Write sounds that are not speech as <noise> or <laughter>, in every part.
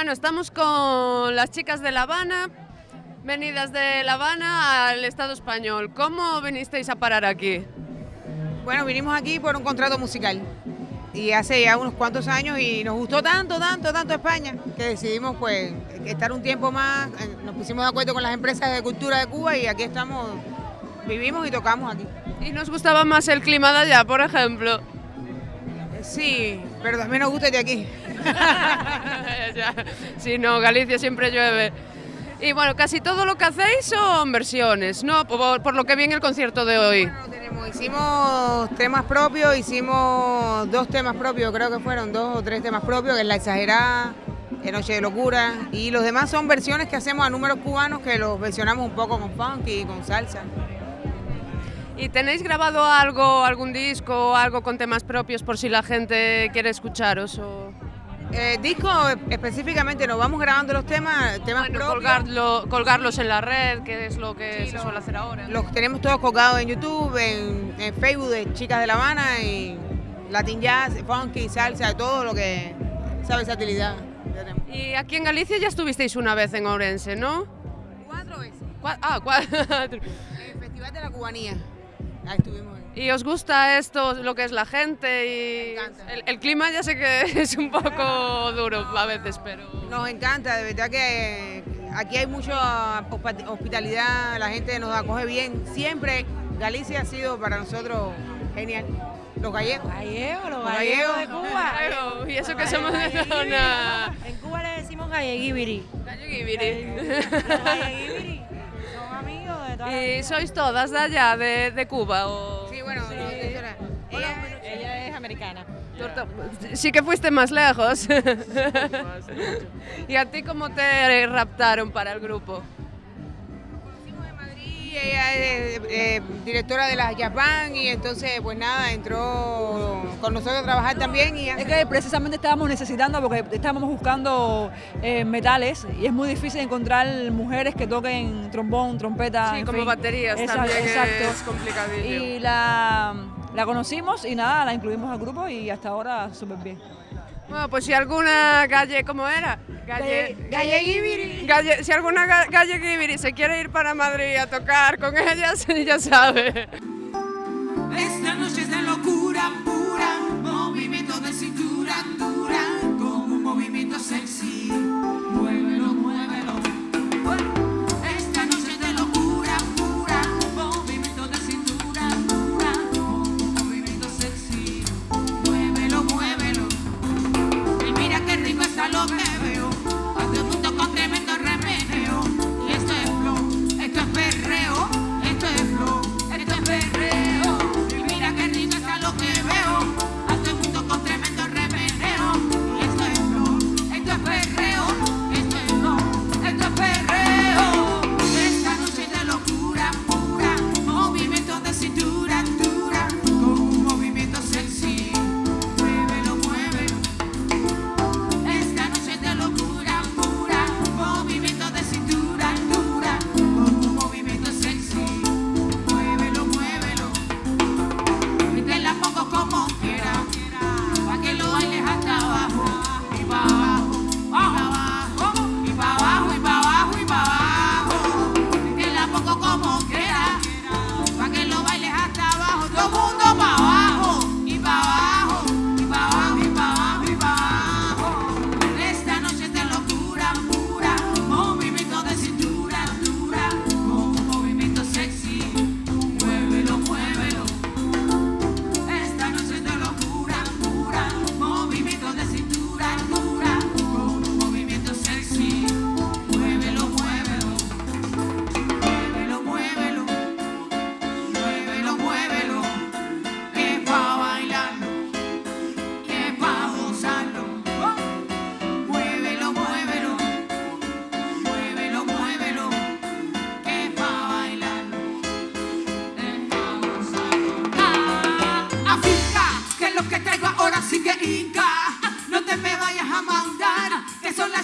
Bueno, estamos con las chicas de La Habana, venidas de La Habana al Estado español. ¿Cómo vinisteis a parar aquí? Bueno, vinimos aquí por un contrato musical y hace ya unos cuantos años y nos gustó tanto, tanto, tanto España que decidimos pues estar un tiempo más, eh, nos pusimos de acuerdo con las empresas de cultura de Cuba y aquí estamos, vivimos y tocamos aquí. ¿Y nos gustaba más el clima de allá, por ejemplo? Sí, pero también nos gusta de aquí. <laughs> Sí, no, Galicia siempre llueve. Y bueno, casi todo lo que hacéis son versiones, ¿no? Por, por lo que vi en el concierto de hoy. Bueno, tenemos, hicimos temas propios, hicimos dos temas propios, creo que fueron dos o tres temas propios, que es La Exagerada, La Noche de Locura, y los demás son versiones que hacemos a números cubanos que los versionamos un poco con funky y con salsa. ¿Y tenéis grabado algo, algún disco, algo con temas propios por si la gente quiere escucharos? O... Eh, disco específicamente nos vamos grabando los temas, temas Bueno, propios. colgarlo- colgarlos en la red, que es lo que Sí, se suele hacer ahora. Los tenemos todos colgados en YouTube, en, en Facebook de Chicas de La Habana y Latin Jazz, funky, salsa, todo lo que esa versatilidad. que tenemos. Y aquí en Galicia ya estuvisteis una vez en Ourense, ¿no? Cuatro veces. Ah, cuatro. <laughs> El Festival de la Cubanía. Ahí estuvimos. ¿Y os gusta esto, lo que es la gente? Y el, el clima ya sé que <laughs> es un poco duro a veces, pero... Nos encanta, de verdad que aquí hay mucha hospitalidad, la gente nos acoge bien. Siempre Galicia ha sido para nosotros genial. Los gallegos. Gallegos, los Los gallegos de gallegos. Cuba. Claro, y eso que somos de zona... En Cuba le decimos galleguibiri. Galleguibiri. ¿Y vida. sois todas de allá, de, de Cuba? O... Sí, bueno, Sí. ella, Ella es americana. Sí que fuiste más lejos. <laughs> ¿Y a ti cómo te raptaron para el grupo? Ella es eh, directora de las Jazz Band y entonces pues nada, entró con nosotros a trabajar también y Es que precisamente estábamos necesitando, porque estábamos buscando eh, metales y es muy difícil encontrar mujeres que toquen trombón, trompeta. Sí, en como fin. baterías Esa- también Exacto. es complicadillo. Y la, la conocimos y nada, la incluimos al grupo y hasta ahora súper bien. Bueno, pues si alguna galle, ¿cómo era? Galle, Galle-. Galle- si alguna ga- galleguibiri se quiere ir para Madrid a tocar con ellas, <laughs> ya sabe.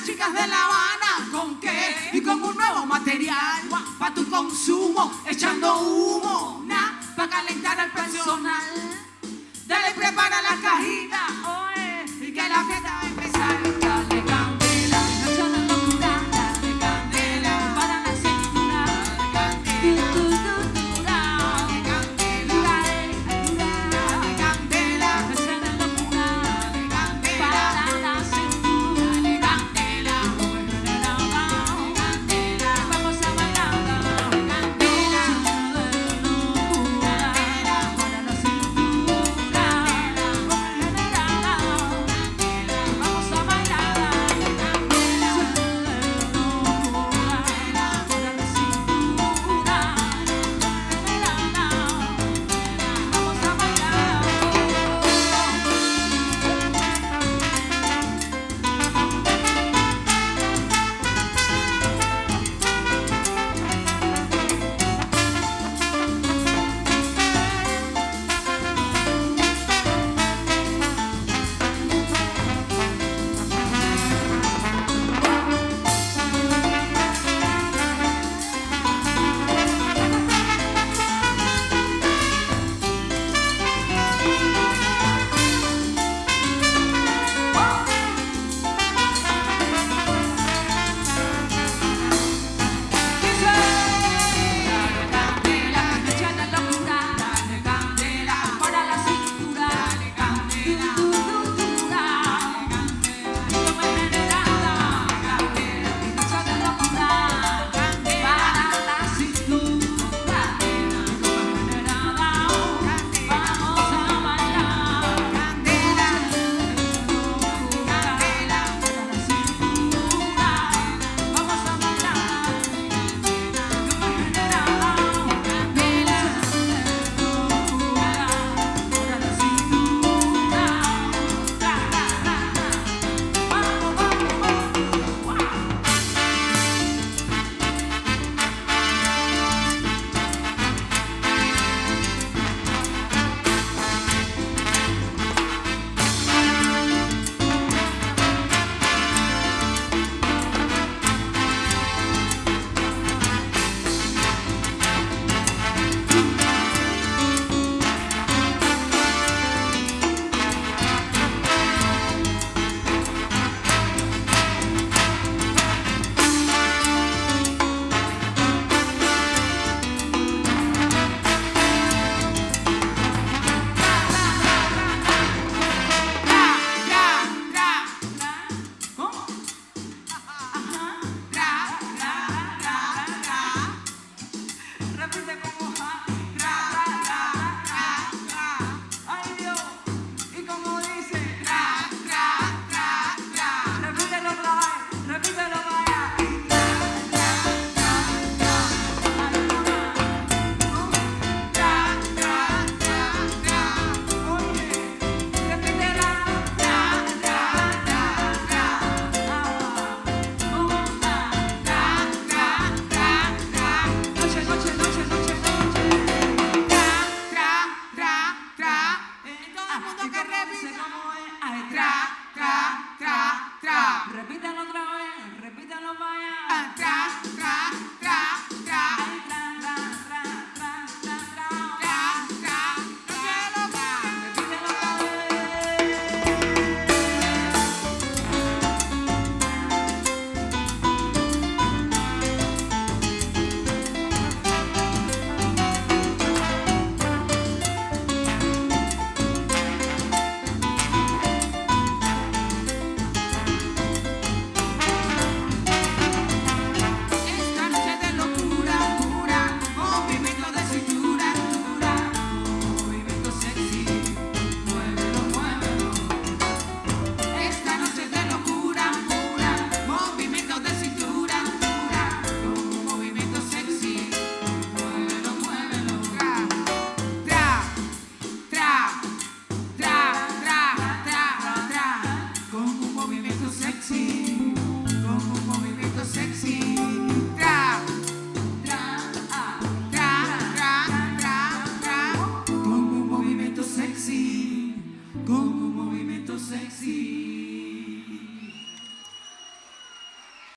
chicas de La Habana, ¿con qué? Y con un nuevo material, para tu consumo, echando humo, na, para calentar al personal. Dale, prepara la cajita.